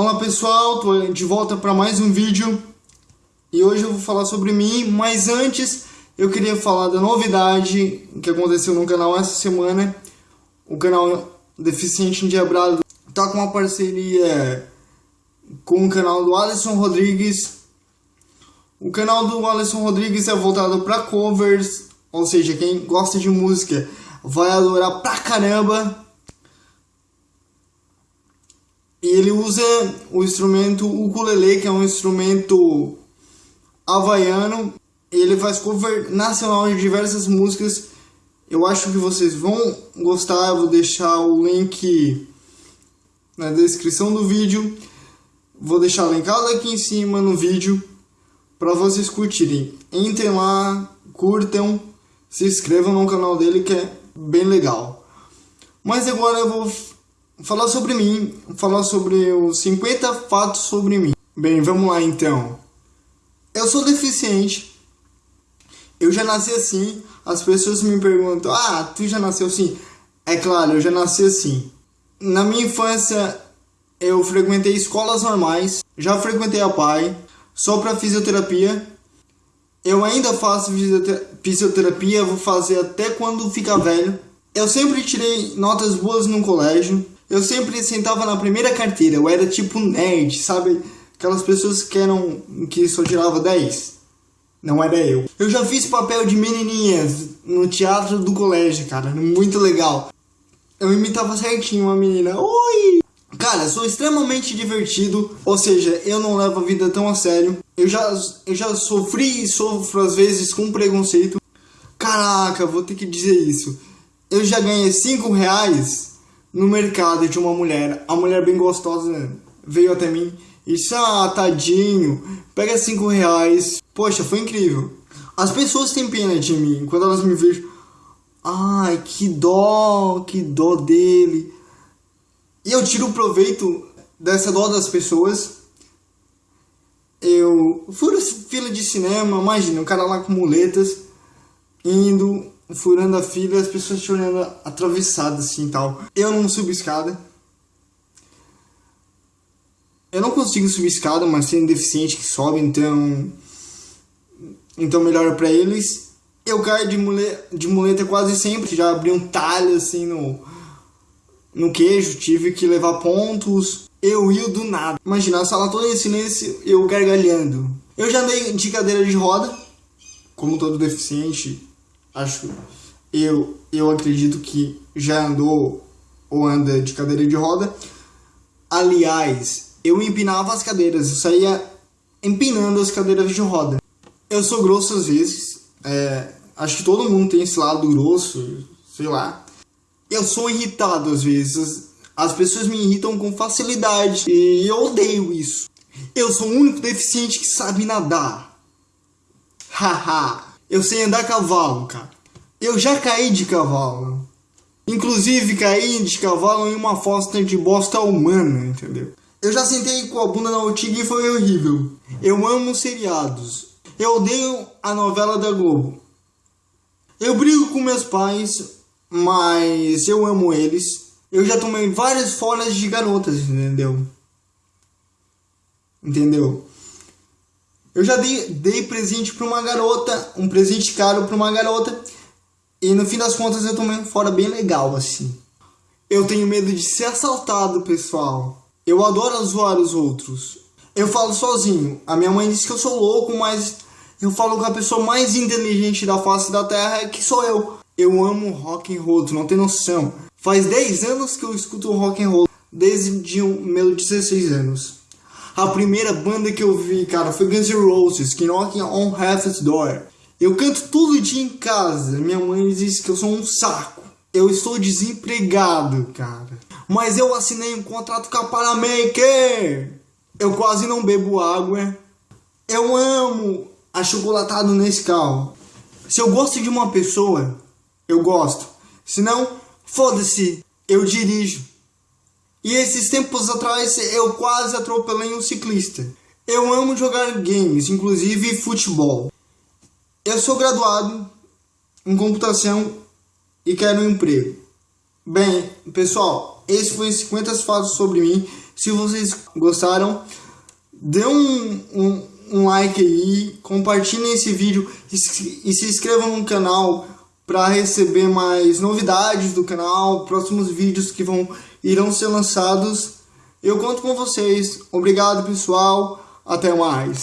Olá pessoal, tô de volta para mais um vídeo e hoje eu vou falar sobre mim, mas antes eu queria falar da novidade que aconteceu no canal essa semana. O canal Deficiente Endiabrado tá com uma parceria com o canal do Alisson Rodrigues. O canal do Alisson Rodrigues é voltado para covers, ou seja, quem gosta de música vai adorar pra caramba. E ele usa o instrumento ukulele, que é um instrumento havaiano. Ele faz cover nacional de diversas músicas. Eu acho que vocês vão gostar. Eu vou deixar o link na descrição do vídeo. Vou deixar linkado aqui em cima no vídeo para vocês curtirem. Entrem lá, curtam, se inscrevam no canal dele que é bem legal. Mas agora eu vou falar sobre mim, falar sobre os 50 fatos sobre mim. Bem, vamos lá então. Eu sou deficiente. Eu já nasci assim. As pessoas me perguntam: "Ah, tu já nasceu assim?" É claro, eu já nasci assim. Na minha infância, eu frequentei escolas normais, já frequentei a PAI, só para fisioterapia. Eu ainda faço fisioterapia, vou fazer até quando ficar velho. Eu sempre tirei notas boas no colégio. Eu sempre sentava na primeira carteira, eu era tipo nerd, sabe? Aquelas pessoas que eram que só tirava 10. Não era eu. Eu já fiz papel de menininhas no teatro do colégio, cara, muito legal. Eu imitava certinho uma menina. Oi! Cara, sou extremamente divertido, ou seja, eu não levo a vida tão a sério. Eu já, eu já sofri e sofro às vezes com preconceito. Caraca, vou ter que dizer isso. Eu já ganhei 5 reais no mercado de uma mulher, a mulher bem gostosa veio até mim e disse, ah, tadinho, pega cinco reais. Poxa, foi incrível. As pessoas têm pena de mim quando elas me veem. Ai, que dó, que dó dele. E eu tiro proveito dessa dó das pessoas. Eu furo fila de cinema, imagina, um cara lá com muletas, indo furando a fila as pessoas te olhando atravessadas assim e tal. Eu não subo escada. Eu não consigo subir escada, mas tem deficiente que sobe, então. Então melhor para eles. Eu caio de muleta, de muleta quase sempre, já abri um talho assim no, no queijo, tive que levar pontos. Eu rio do nada. Imagina a sala toda em silêncio, eu gargalhando. Eu já andei de cadeira de roda, como todo deficiente, acho eu eu acredito que já andou ou anda de cadeira de roda. Aliás, eu empinava as cadeiras, eu saía empinando as cadeiras de roda. Eu sou grosso às vezes, é, acho que todo mundo tem esse lado grosso, sei lá. Eu sou irritado às vezes, as pessoas me irritam com facilidade e eu odeio isso. Eu sou o único deficiente que sabe nadar. Haha. Eu sei andar a cavalo, cara. Eu já caí de cavalo. Inclusive caí de cavalo em uma fossa de bosta humana, entendeu? Eu já sentei com a bunda na urtiga e foi horrível. Eu amo seriados. Eu odeio a novela da Globo. Eu brigo com meus pais, mas eu amo eles. Eu já tomei várias folhas de garotas, entendeu? Entendeu? Eu já dei, dei presente para uma garota, um presente caro para uma garota, e no fim das contas eu tomei um fora bem legal, assim. Eu tenho medo de ser assaltado, pessoal. Eu adoro zoar os outros. Eu falo sozinho. A minha mãe disse que eu sou louco, mas eu falo com a pessoa mais inteligente da face da terra, que sou eu. Eu amo rock and roll, tu não tem noção. Faz 10 anos que eu escuto rock and roll, desde meus 16 anos. A primeira banda que eu vi, cara, foi Guns N' Roses, que Knocking on Heaven's Door. Eu canto todo dia em casa. Minha mãe diz que eu sou um saco. Eu estou desempregado, cara. Mas eu assinei um contrato com a Paramaker. Eu quase não bebo água. Eu amo achocolatado nesse carro. Se eu gosto de uma pessoa, eu gosto. Se não, foda-se, eu dirijo. E esses tempos atrás eu quase atropelei um ciclista. Eu amo jogar games, inclusive futebol. Eu sou graduado em computação e quero um emprego. Bem, pessoal, esse foi 50 fatos sobre mim. Se vocês gostaram, dê um, um, um like aí, compartilhem esse vídeo e, e se inscrevam no canal para receber mais novidades do canal, próximos vídeos que vão irão ser lançados. Eu conto com vocês. Obrigado, pessoal. Até mais.